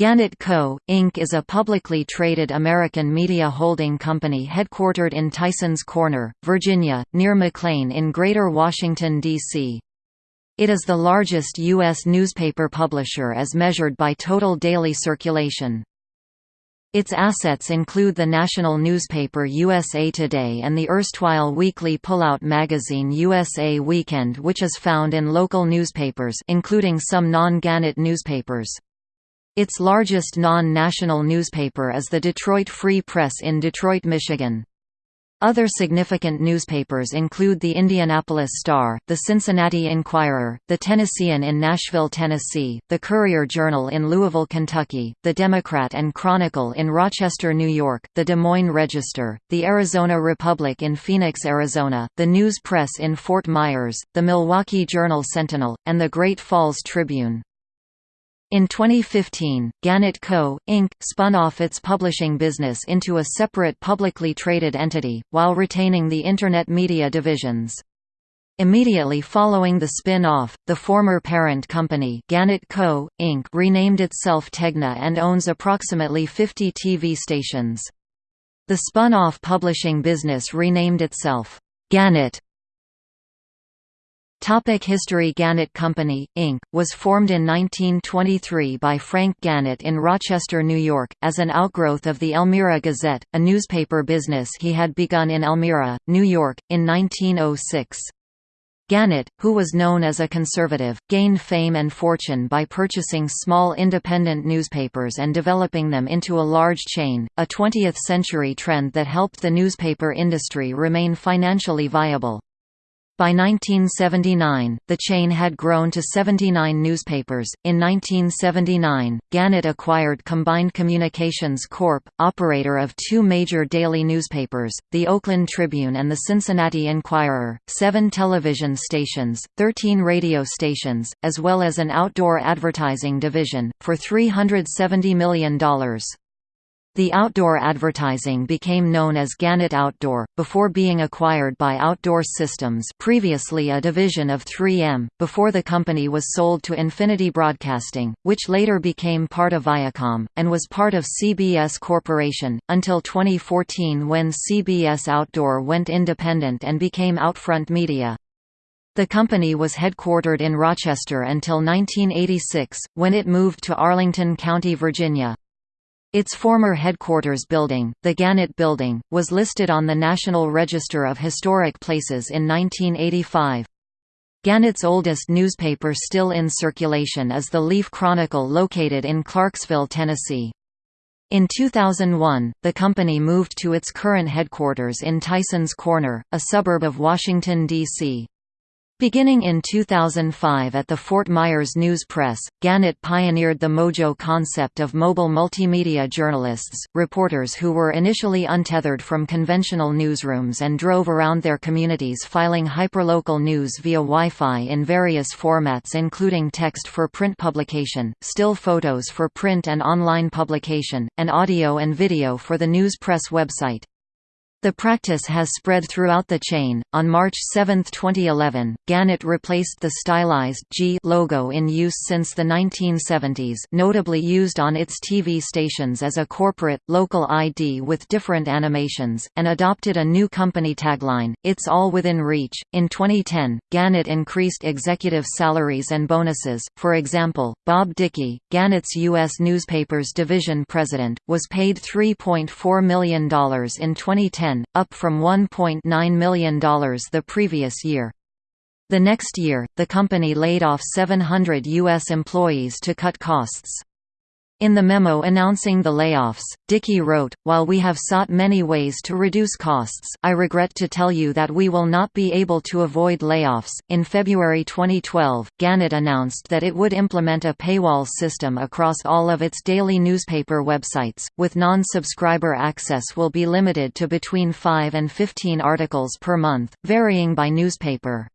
Gannett Co., Inc. is a publicly traded American media holding company headquartered in Tysons Corner, Virginia, near McLean in Greater Washington, D.C. It is the largest U.S. newspaper publisher as measured by total daily circulation. Its assets include the national newspaper USA Today and the erstwhile weekly pullout magazine USA Weekend which is found in local newspapers including some non-Gannett newspapers. Its largest non-national newspaper is the Detroit Free Press in Detroit, Michigan. Other significant newspapers include the Indianapolis Star, the Cincinnati Enquirer, the Tennessean in Nashville, Tennessee, the Courier-Journal in Louisville, Kentucky, the Democrat and Chronicle in Rochester, New York, the Des Moines Register, the Arizona Republic in Phoenix, Arizona, the News Press in Fort Myers, the Milwaukee Journal-Sentinel, and the Great Falls Tribune. In 2015, Gannett Co., Inc., spun off its publishing business into a separate publicly traded entity, while retaining the Internet media divisions. Immediately following the spin-off, the former parent company Gannett Co., Inc. renamed itself Tegna and owns approximately 50 TV stations. The spun-off publishing business renamed itself, Gannett Topic History Gannett Company, Inc., was formed in 1923 by Frank Gannett in Rochester, New York, as an outgrowth of the Elmira Gazette, a newspaper business he had begun in Elmira, New York, in 1906. Gannett, who was known as a conservative, gained fame and fortune by purchasing small independent newspapers and developing them into a large chain, a 20th-century trend that helped the newspaper industry remain financially viable. By 1979, the chain had grown to 79 newspapers. In 1979, Gannett acquired Combined Communications Corp., operator of two major daily newspapers, the Oakland Tribune and the Cincinnati Enquirer, seven television stations, 13 radio stations, as well as an outdoor advertising division, for $370 million. The outdoor advertising became known as Gannett Outdoor, before being acquired by Outdoor Systems previously a division of 3M, before the company was sold to Infinity Broadcasting, which later became part of Viacom, and was part of CBS Corporation, until 2014 when CBS Outdoor went independent and became Outfront Media. The company was headquartered in Rochester until 1986, when it moved to Arlington County, Virginia. Its former headquarters building, the Gannett Building, was listed on the National Register of Historic Places in 1985. Gannett's oldest newspaper still in circulation is the Leaf Chronicle located in Clarksville, Tennessee. In 2001, the company moved to its current headquarters in Tysons Corner, a suburb of Washington, D.C. Beginning in 2005 at the Fort Myers News Press, Gannett pioneered the Mojo concept of mobile multimedia journalists, reporters who were initially untethered from conventional newsrooms and drove around their communities filing hyperlocal news via Wi-Fi in various formats including text for print publication, still photos for print and online publication, and audio and video for the News Press website. The practice has spread throughout the chain. On March 7, 2011, Gannett replaced the stylized G logo in use since the 1970s, notably used on its TV stations as a corporate, local ID with different animations, and adopted a new company tagline, It's all within reach. In 2010, Gannett increased executive salaries and bonuses. For example, Bob Dickey, Gannett's U.S. Newspapers Division president, was paid $3.4 million in 2010 up from $1.9 million the previous year. The next year, the company laid off 700 U.S. employees to cut costs. In the memo announcing the layoffs, Dickey wrote, While we have sought many ways to reduce costs, I regret to tell you that we will not be able to avoid layoffs. In February 2012, Gannett announced that it would implement a paywall system across all of its daily newspaper websites, with non subscriber access will be limited to between 5 and 15 articles per month, varying by newspaper.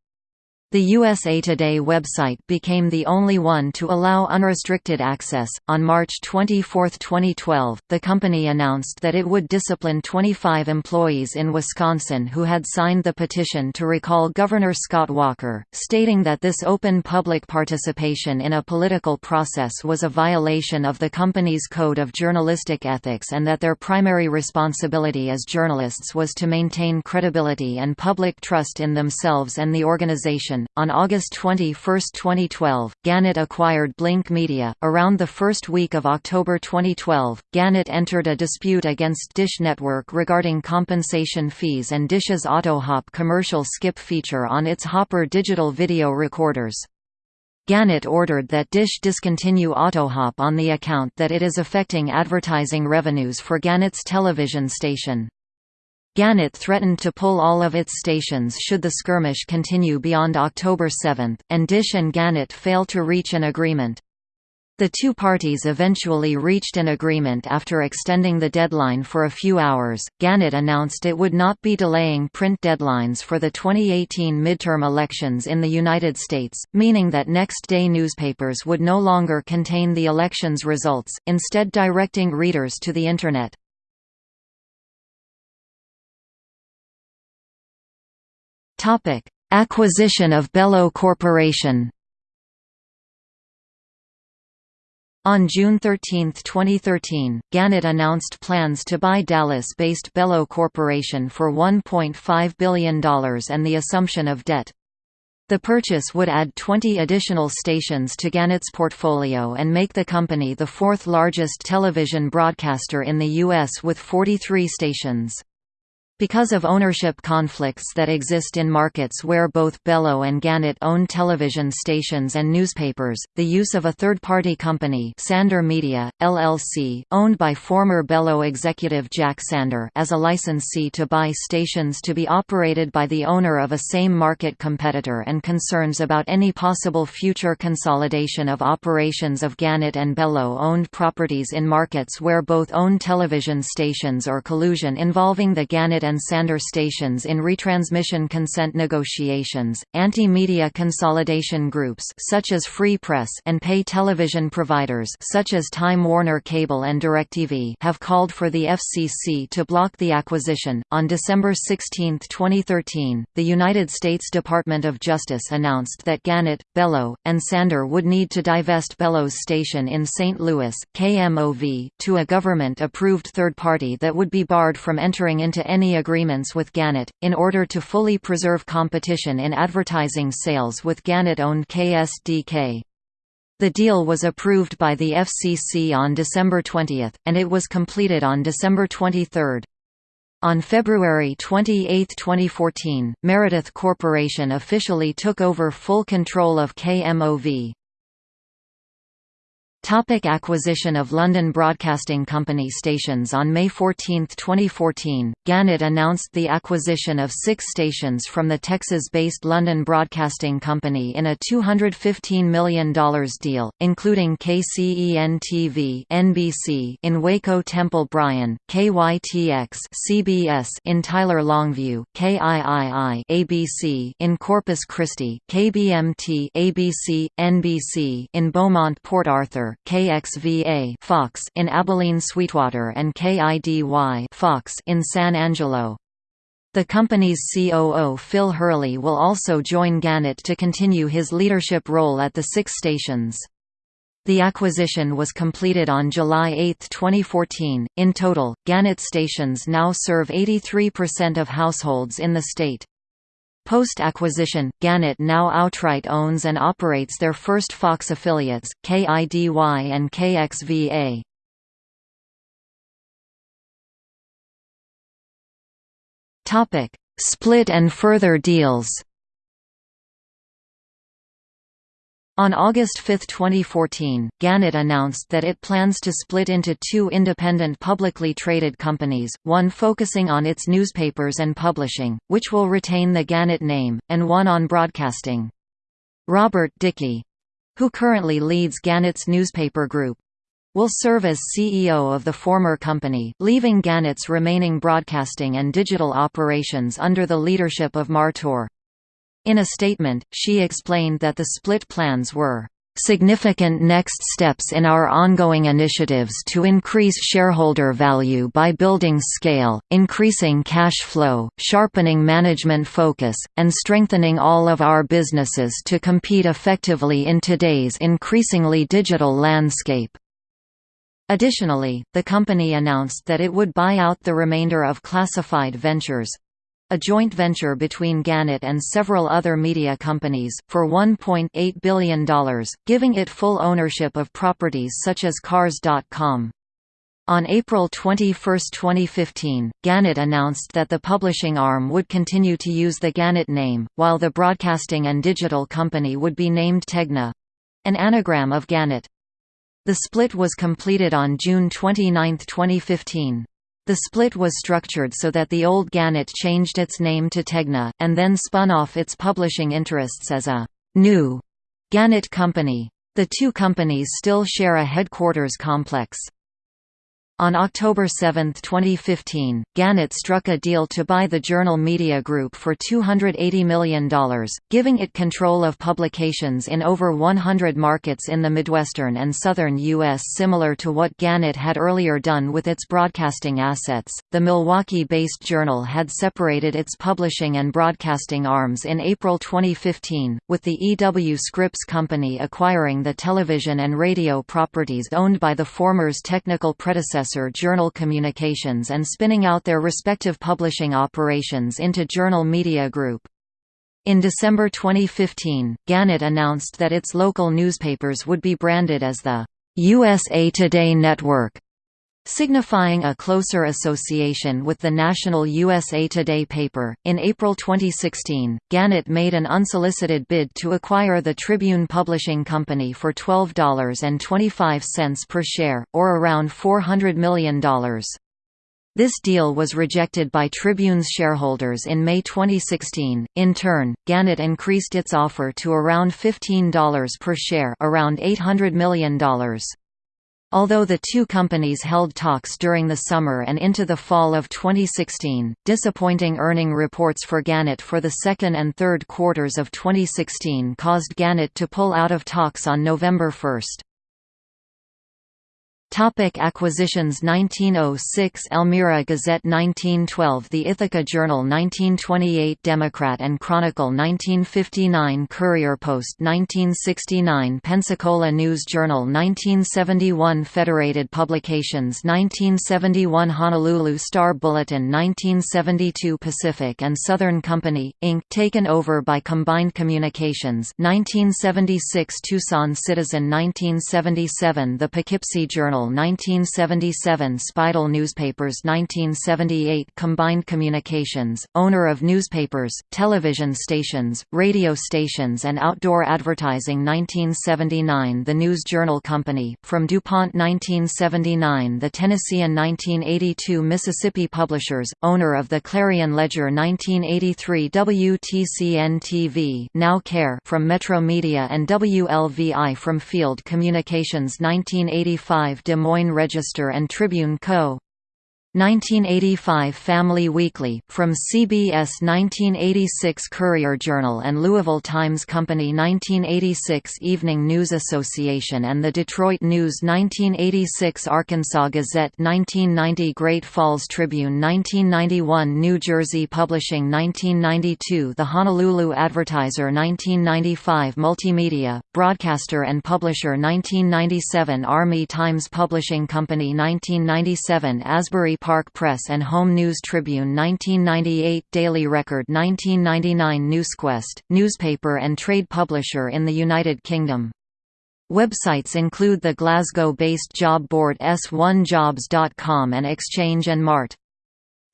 The USA Today website became the only one to allow unrestricted access. On March 24, 2012, the company announced that it would discipline 25 employees in Wisconsin who had signed the petition to recall Governor Scott Walker, stating that this open public participation in a political process was a violation of the company's code of journalistic ethics and that their primary responsibility as journalists was to maintain credibility and public trust in themselves and the organization on August 21, 2012, Gannett acquired BLiNQ Media. Around the first week of October 2012, Gannett entered a dispute against Dish Network regarding compensation fees and Dish's AutoHop commercial skip feature on its Hopper digital video recorders. Gannett ordered that Dish discontinue AutoHop on the account that it is affecting advertising revenues for Gannett's television station. Gannett threatened to pull all of its stations should the skirmish continue beyond October 7, and Dish and Gannett fail to reach an agreement. The two parties eventually reached an agreement after extending the deadline for a few hours. Gannett announced it would not be delaying print deadlines for the 2018 midterm elections in the United States, meaning that next day newspapers would no longer contain the election's results, instead directing readers to the Internet. Topic: Acquisition of Belo Corporation. On June 13, 2013, Gannett announced plans to buy Dallas-based Belo Corporation for $1.5 billion and the assumption of debt. The purchase would add 20 additional stations to Gannett's portfolio and make the company the fourth largest television broadcaster in the U.S. with 43 stations. Because of ownership conflicts that exist in markets where both Belo and Gannett own television stations and newspapers, the use of a third-party company Sander Media, LLC, owned by former Belo executive Jack Sander as a licensee to buy stations to be operated by the owner of a same-market competitor and concerns about any possible future consolidation of operations of Gannett and Belo-owned properties in markets where both own television stations or collusion involving the Gannett and Sander stations in retransmission consent negotiations. Anti-media consolidation groups such as Free Press and pay television providers such as Time Warner Cable and DirecTV have called for the FCC to block the acquisition. On December 16, 2013, the United States Department of Justice announced that Gannett, Belo, and Sander would need to divest Belo's station in St. Louis, KMOV, to a government-approved third party that would be barred from entering into any agreements with Gannett, in order to fully preserve competition in advertising sales with Gannett-owned KSDK. The deal was approved by the FCC on December 20, and it was completed on December 23. On February 28, 2014, Meredith Corporation officially took over full control of KMOV. Topic acquisition of London Broadcasting Company stations On May 14, 2014, Gannett announced the acquisition of six stations from the Texas-based London Broadcasting Company in a $215 million deal, including KCEN-TV NBC in Waco Temple Bryan, KYTX CBS in Tyler Longview, KIII ABC in Corpus Christi, KBMT ABC, NBC in Beaumont Port Arthur, KXVA Fox in Abilene Sweetwater and KIDY Fox in San Angelo. The company's COO Phil Hurley will also join Gannett to continue his leadership role at the six stations. The acquisition was completed on July 8, 2014. In total, Gannett stations now serve 83% of households in the state. Post-acquisition, Gannett now outright owns and operates their first Fox affiliates, KIDY and KXVA. Split and further deals On August 5, 2014, Gannett announced that it plans to split into two independent publicly traded companies, one focusing on its newspapers and publishing, which will retain the Gannett name, and one on broadcasting. Robert Dickey—who currently leads Gannett's newspaper group, will serve as CEO of the former company, leaving Gannett's remaining broadcasting and digital operations under the leadership of Martor. In a statement, she explained that the split plans were significant next steps in our ongoing initiatives to increase shareholder value by building scale, increasing cash flow, sharpening management focus, and strengthening all of our businesses to compete effectively in today's increasingly digital landscape. Additionally, the company announced that it would buy out the remainder of Classified Ventures, a joint venture between Gannett and several other media companies, for $1.8 billion, giving it full ownership of properties such as Cars.com. On April 21, 2015, Gannett announced that the publishing arm would continue to use the Gannett name, while the broadcasting and digital company would be named Tegna—an anagram of Gannett. The split was completed on June 29, 2015. The split was structured so that the old Gannett changed its name to Tegna, and then spun off its publishing interests as a new Gannett Company. The two companies still share a headquarters complex. On October 7, 2015, Gannett struck a deal to buy the Journal Media Group for $280 million, giving it control of publications in over 100 markets in the Midwestern and Southern U.S. Similar to what Gannett had earlier done with its broadcasting assets, the Milwaukee-based Journal had separated its publishing and broadcasting arms in April 2015, with the E.W. Scripps Company acquiring the television and radio properties owned by the former's technical predecessor predecessor Journal Communications and spinning out their respective publishing operations into Journal Media Group. In December 2015, Gannett announced that its local newspapers would be branded as the USA Today Network signifying a closer association with the national USA Today paper. In April 2016, Gannett made an unsolicited bid to acquire the Tribune Publishing Company for $12.25 per share, or around $400 million. This deal was rejected by Tribune's shareholders in May 2016. In turn, Gannett increased its offer to around $15 per share, around $800 million. Although the two companies held talks during the summer and into the fall of 2016, disappointing earning reports for Gannett for the second and third quarters of 2016 caused Gannett to pull out of talks on November 1. Topic acquisitions 1906 Elmira Gazette 1912 The Ithaca Journal 1928 Democrat and Chronicle 1959 Courier Post 1969 Pensacola News Journal 1971 Federated Publications 1971 Honolulu Star Bulletin 1972 Pacific and Southern Company, Inc. taken over by Combined Communications 1976 Tucson Citizen 1977 The Poughkeepsie Journal 1977 Speidel Newspapers 1978 Combined Communications, owner of newspapers, television stations, radio stations and outdoor advertising 1979 The News Journal Company, from DuPont 1979 The Tennessean 1982 Mississippi Publishers, owner of the Clarion Ledger 1983 WTCN-TV now KARE from Metromedia and WLVI from Field Communications 1985 Des Moines Register and Tribune Co. 1985 Family Weekly, from CBS 1986 Courier Journal and Louisville Times Company 1986 Evening News Association and the Detroit News 1986 Arkansas Gazette 1990 Great Falls Tribune 1991 New Jersey Publishing 1992 The Honolulu Advertiser 1995 Multimedia, Broadcaster and Publisher 1997 Army Times Publishing Company 1997 Asbury Park Press and Home News Tribune 1998 Daily Record 1999 Newsquest, newspaper and trade publisher in the United Kingdom. Websites include the Glasgow-based job board s1jobs.com and Exchange and Mart.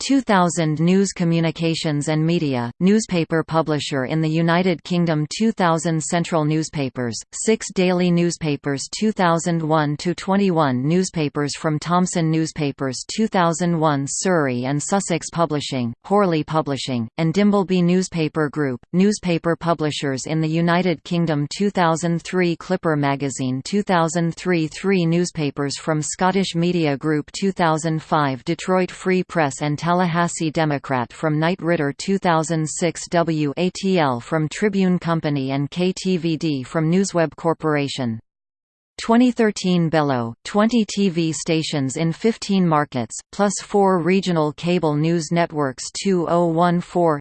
2000 News Communications and Media, newspaper publisher in the United Kingdom 2000 Central Newspapers, 6 daily newspapers 2001–21 newspapers from Thomson Newspapers 2001 Surrey and Sussex Publishing, Horley Publishing, and Dimbleby Newspaper Group, newspaper publishers in the United Kingdom 2003 Clipper Magazine 2003 Three newspapers from Scottish Media Group 2005 Detroit Free Press and Tallahassee Democrat from Knight Ridder 2006 WATL from Tribune Company and KTVD from Newsweb Corporation 2013 Belo, 20 TV stations in 15 markets, plus 4 regional cable news networks 2014-6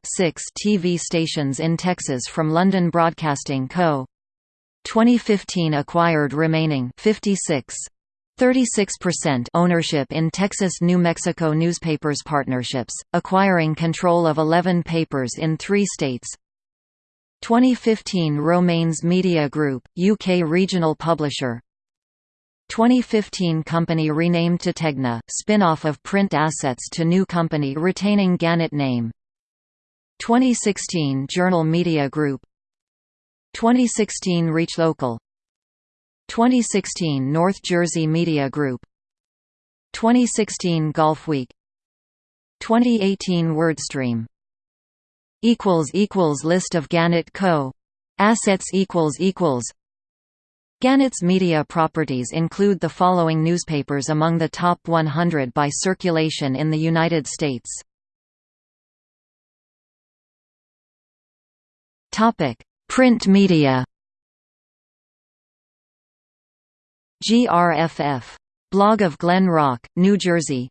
TV stations in Texas from London Broadcasting Co. 2015 acquired remaining 56 36% ownership in Texas-New Mexico newspapers partnerships, acquiring control of 11 papers in three states. 2015 Romanes Media Group, UK regional publisher. 2015 company renamed to Tegna, spin-off of print assets to new company retaining Gannett name. 2016 Journal Media Group. 2016 ReachLocal 2016 North Jersey Media Group. 2016 Golfweek. 2018 WordStream equals equals List of Gannett Co. Assets equals equals. Gannett's media properties include the following newspapers among the top 100 by circulation in the United States. topic. Print media GRFF. Blog of Glen Rock, New Jersey.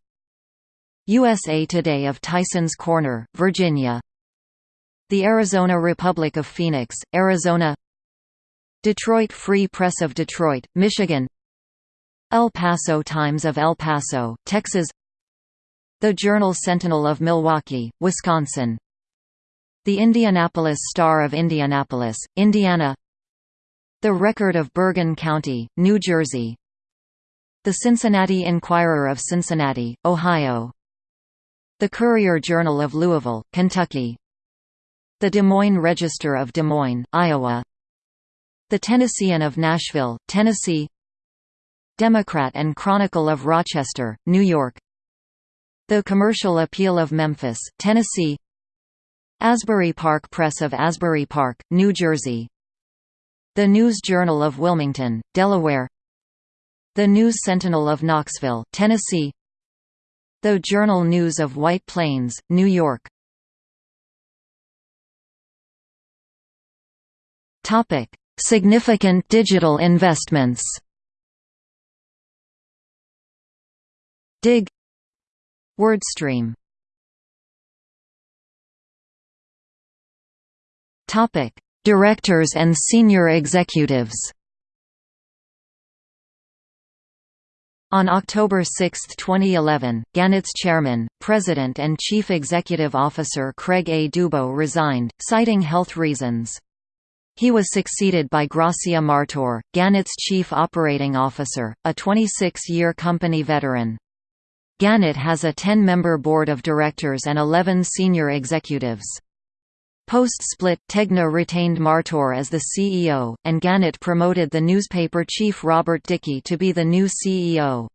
USA Today of Tysons Corner, Virginia. The Arizona Republic of Phoenix, Arizona. Detroit Free Press of Detroit, Michigan. El Paso Times of El Paso, Texas. The Journal Sentinel of Milwaukee, Wisconsin. The Indianapolis Star of Indianapolis, Indiana The Record of Bergen County, New Jersey. The Cincinnati Enquirer of Cincinnati, Ohio. The Courier-Journal of Louisville, Kentucky. The Des Moines Register of Des Moines, Iowa. The Tennessean of Nashville, Tennessee. Democrat and Chronicle of Rochester, New York. The Commercial Appeal of Memphis, Tennessee. Asbury Park Press of Asbury Park, New Jersey The News Journal of Wilmington, Delaware. The News Sentinel of Knoxville, Tennessee. The Journal News of White Plains, New York. Significant digital investments. Dig. WordStream. Topic: Directors and senior executives. On October 6, 2011, Gannett's chairman, president and chief executive officer Craig A. Dubow resigned, citing health reasons. He was succeeded by Gracia Martor, Gannett's chief operating officer, a 26-year company veteran. Gannett has a 10-member board of directors and 11 senior executives. Post-split, Tegna retained Martor as the CEO, and Gannett promoted the newspaper chief Robert Dickey to be the new CEO.